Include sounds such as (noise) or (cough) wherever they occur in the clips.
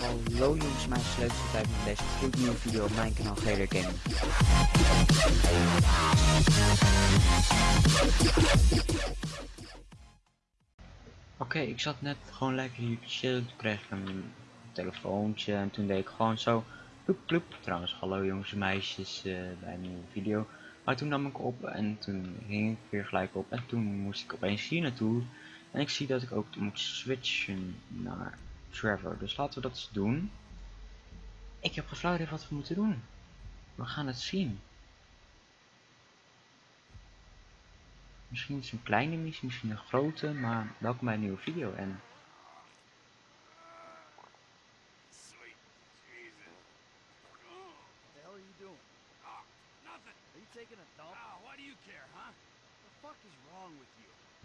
Hallo jongens, mijn sleuteltijd met deze gloednieuwe video op mijn kanaal GR Gaming. Oké, ik zat net gewoon lekker hier te chillen, toen kreeg ik een telefoontje en toen deed ik gewoon zo ploep ploep. Trouwens, hallo jongens en meisjes eh, bij een nieuwe video. Maar toen nam ik op en toen ging ik weer gelijk op en toen moest ik opeens hier naartoe. En ik zie dat ik ook moet switchen naar Trevor. Dus laten we dat doen. Ik heb geen wat we moeten doen. We gaan het zien. Misschien is het een kleine missie, misschien een grote, maar welkom bij een nieuwe video. En Sweet Jesus. What the hell are you doing? Oh, nothing. Are you taking a dump? Oh, why do you care, huh? What the fuck is wrong with you?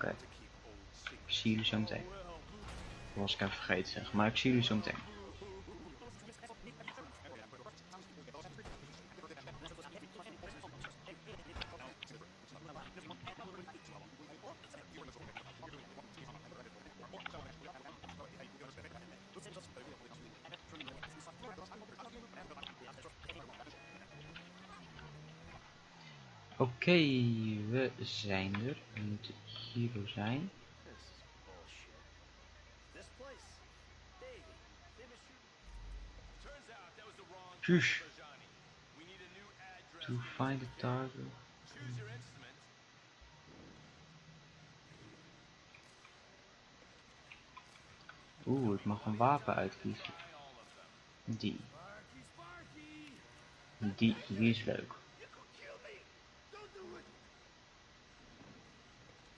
difficult Okay. Ik zie jullie zo meteen. Was ik even vergeten zeg, maar ik zie jullie zo meteen. Oké, we zijn er. We moeten hier zo zijn. Shush. To find the target. Oeh, ik mag een wapen uitkiezen. Die. Die, die is leuk. You could kill me! Don't do it!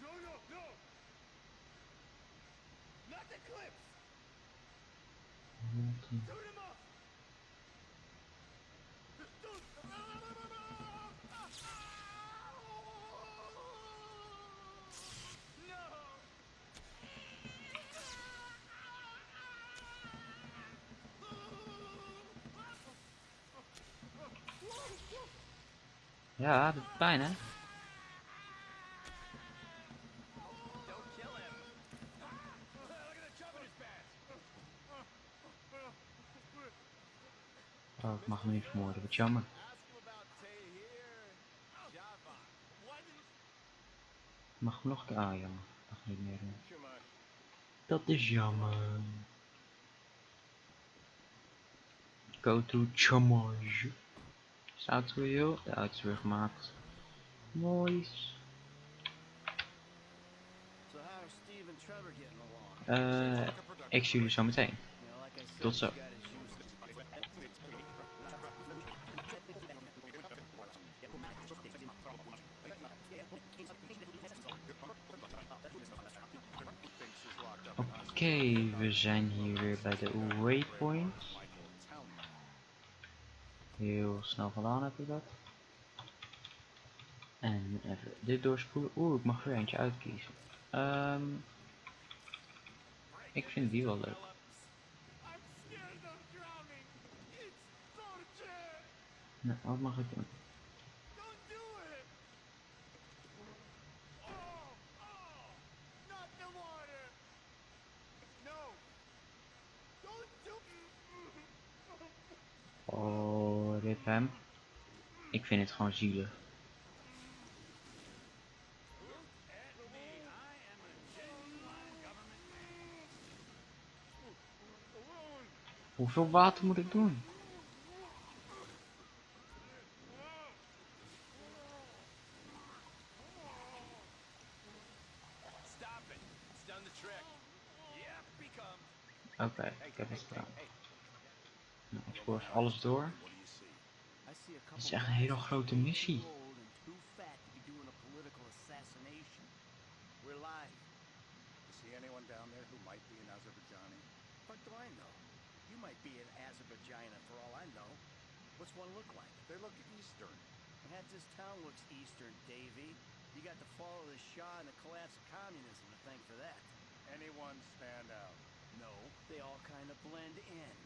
No, no, no! Not the clips! Shoot him up! No! Ja, dat pijn hè. Oh, mag hem niet vermoorden, wat jammer. Mag hem nog een keer. Ah, jammer. Mag niet meer. Dat is jammer. Go to Chamage. Is de auto weer heel? De auto is weer gemaakt. Mooi. So how are Steve and Trevor getting along? Eh, ik zie jullie zo meteen. Tot zo. he's got his shoes. Thinks he's locked Oké, we zijn hier weer bij de waypoint. Heel snel gedaan heb ik dat. En even dit doorspoelen. Oeh, ik mag weer eentje uitkiezen. Ehm, ik vind die wel leuk. Nou, wat mag ik doen? Don't do it! Oh, oh, not the water! No! Don't do Oh, rip hem. Ik vind het gewoon zielig. Hoeveel water moet ik doen? Oké, ik heb het gedaan. Nou, ik spoor alles door. What do you see? I see a Het is couple echt een hele grote missie. old and too fat to be doing a political assassination. We're live. You see anyone down there who might be an Azerbaijani? What do I know? You might be an Azerbaijan for all I know. What's one look like? They look Eastern. And half this town looks Eastern, Davy. You got the fall of the Shah and the collapse of communism to thank for that. Anyone stand out? No, they all kind of blend in.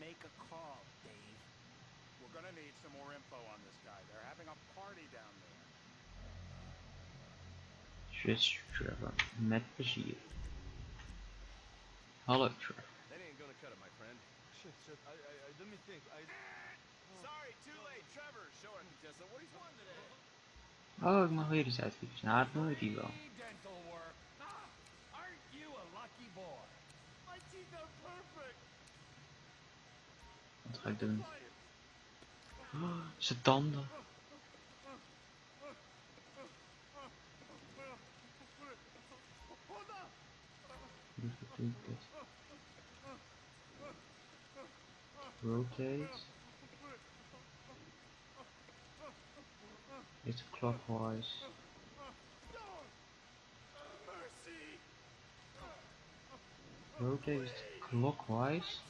Make a call, Dave. We're gonna need some more info on this guy. They're having a party down there. Swiss Trevor. Met plezier. Hallo Trevor. That ain't gonna cut it, my friend. Shit, shit. I, I, I let me think. I. Sorry, too late. Trevor showing Tessa what he's won today. Oh, ik mag weer eens uitkiezen. Nou, dat moet die wel. dental work. Ah, aren't you a lucky boy? My teeth are perfect. Wat ga ik doen? Zijn tanden. Rotate. It's clockwise. Rotate clockwise.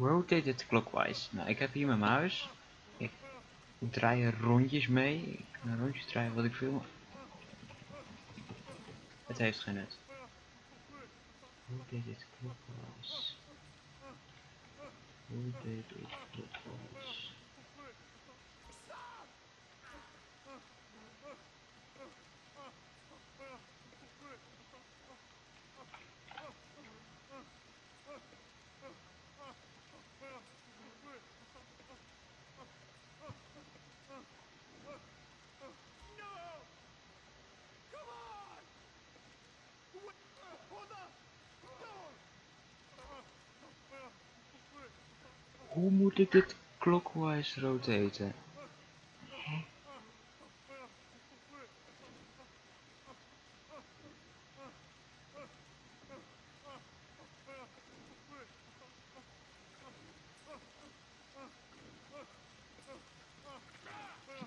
Rotate it clockwise. Nou, ik heb hier mijn muis. Ik draai er rondjes mee. Ik kan rondjes draaien wat ik wil. Het heeft geen nut. Rotate it clockwise. Rotate it clockwise. Hoe moet ik dit clockwise rotaten? Hè?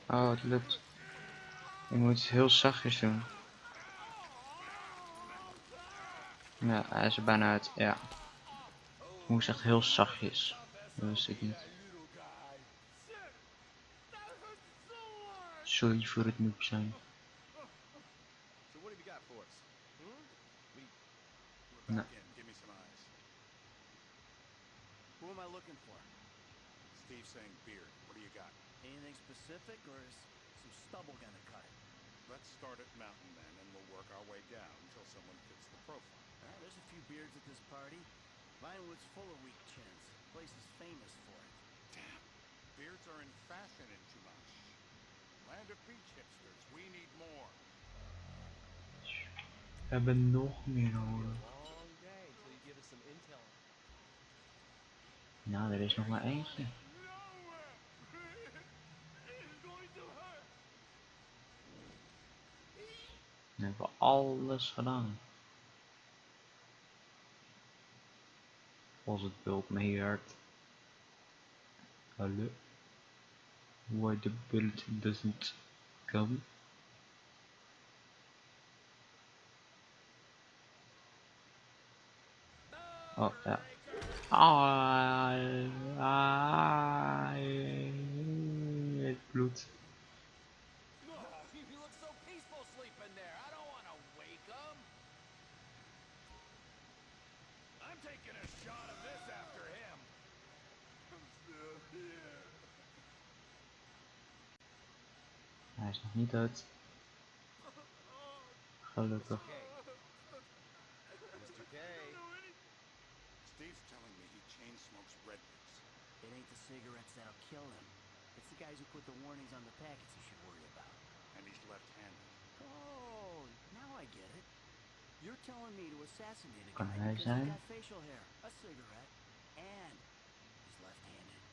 Oh, het lukt. Ik moet het heel zachtjes doen. Ja, hij is er bijna uit. Ja. Moest echt heel zachtjes. Dat wist ik niet. Sorry voor het noob zijn. So what have you got for us? Hmm? We're No. in. Give me some eyes. Who am I looking for? Steve's saying beard. What do you got? Anything specific, or is some stubble gonna cut it? Let's start at Mountain Men and we'll work our way down until someone fits the profile. Ah, there's a few beards at this party. Vinewood's full of weak chins. Place is famous for it. Damn. Beards are in fashion in Chumash. Land of beach hipsters. We need more. We hebben nog meer nodig. Long day until you give us some intel. Nou, er is nog maar eentje. (laughs) Dan hebben we alles gedaan. Als het bulk meewerkt. Hallo. Why the build doesn't come. Oh ja. Ah, ah, taking a shot of this after him. I'm still here. Hij is nog niet dood. Gelukkig. Mr. K. Steve's telling me he chain smokes redwoods. It ain't the cigarettes that'll kill him. It's the guys who put the warnings on the packets you should worry about. And he's left-handed. Oh, now I get it. You're telling me to assassinate a guy because he's got facial hair, a cigarette, and he's left-handed.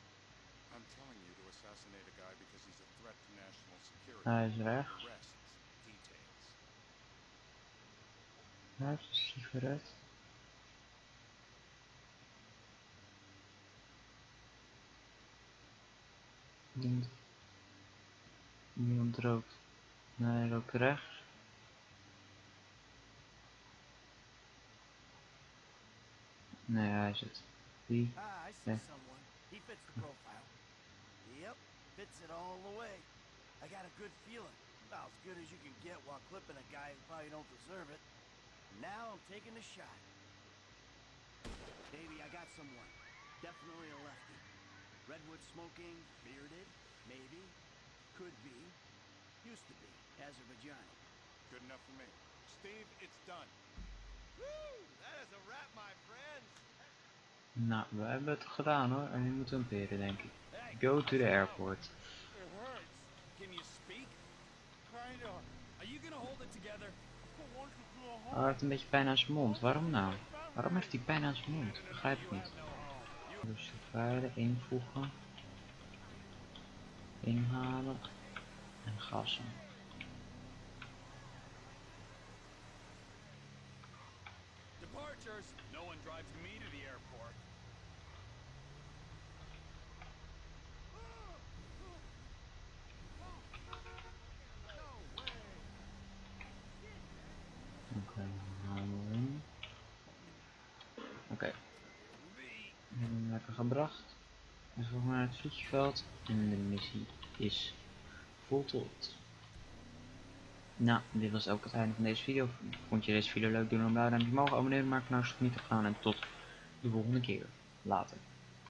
I'm telling you to assassinate a guy because he's a threat to national security. Hij is rechts. The rest, details. Hij heeft een sigaret. Iemand, iemand rookt. Nee, hij rookt rechts. Nee, I zit. Die. Ah, I see Yeah. someone. He fits the profile. Yep, fits it all the way. I got a good feeling. About as good as you can get while clipping a guy who probably don't deserve it. Now I'm taking a shot. Baby, I got someone. Definitely a lefty. Redwood smoking, bearded, maybe, could be, used to be, Azerbaijani. Good enough for me. Steve, it's done. Woo! That is a wrap, my friends. Nou, we hebben het gedaan hoor. En nu moeten we hem peren, denk ik. Go to the airport. Oh, hij heeft een beetje pijn aan zijn mond. Waarom nou? Waarom heeft hij pijn aan zijn mond? Begrijp ik niet. Dus de invoegen. Inhalen. En gassen. Departures. No one drives me to the airport. Oké, we in. Oké. Lekker gebracht. En volgens naar het vliegveld. En de missie is voltooid. Nou, dit was ook het einde van deze video. Vond je deze video leuk? Doe dan een blauw duimpje omhoog. Abonneer, maak nou niet te gaan. En tot de volgende keer. Later.